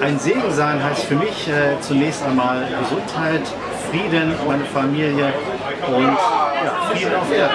Ein Segen sein heißt für mich äh, zunächst einmal Gesundheit, Frieden, meine Familie und ja, Frieden auf Erden.